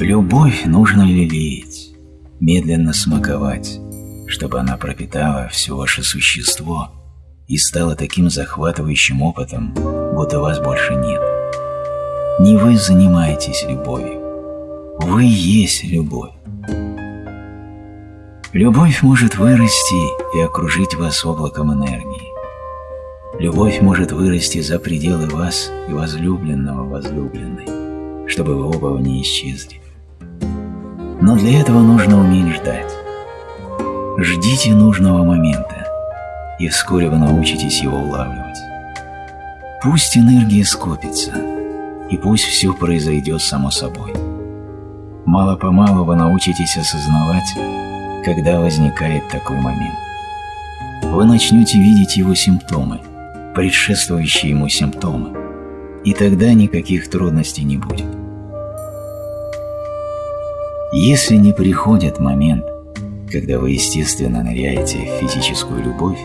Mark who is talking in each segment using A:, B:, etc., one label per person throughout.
A: Любовь нужно лелеять, медленно смаковать, чтобы она пропитала все ваше существо и стала таким захватывающим опытом, будто вас больше нет. Не вы занимаетесь любовью, вы есть любовь. Любовь может вырасти и окружить вас облаком энергии. Любовь может вырасти за пределы вас и возлюбленного возлюбленной, чтобы вы оба не исчезли. Но для этого нужно уметь ждать. Ждите нужного момента, и вскоре вы научитесь его улавливать. Пусть энергия скопится, и пусть все произойдет само собой. Мало-помалу вы научитесь осознавать, когда возникает такой момент. Вы начнете видеть его симптомы, предшествующие ему симптомы, и тогда никаких трудностей не будет. Если не приходит момент, когда вы естественно ныряете в физическую любовь,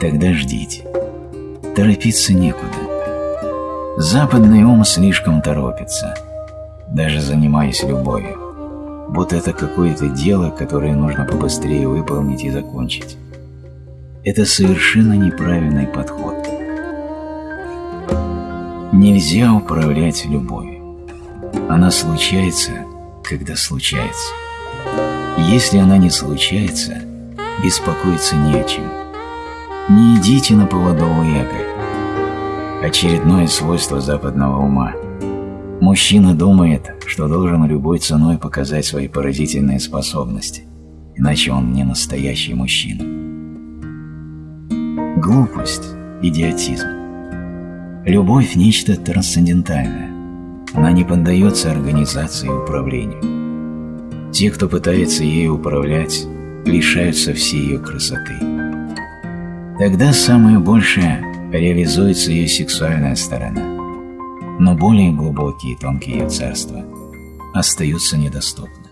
A: тогда ждите. Торопиться некуда. Западный ум слишком торопится, даже занимаясь любовью. Вот это какое-то дело, которое нужно побыстрее выполнить и закончить. Это совершенно неправильный подход. Нельзя управлять любовью. Она случается, когда случается. Если она не случается, беспокоиться не о чем. Не идите на поводу у эго. Очередное свойство западного ума. Мужчина думает, что должен любой ценой показать свои поразительные способности, иначе он не настоящий мужчина. Глупость, идиотизм. Любовь – нечто трансцендентальное. Она не поддается организации и управлению. Те, кто пытается ею управлять, лишаются всей ее красоты. Тогда самое большее реализуется ее сексуальная сторона, но более глубокие и тонкие ее царства остаются недоступны.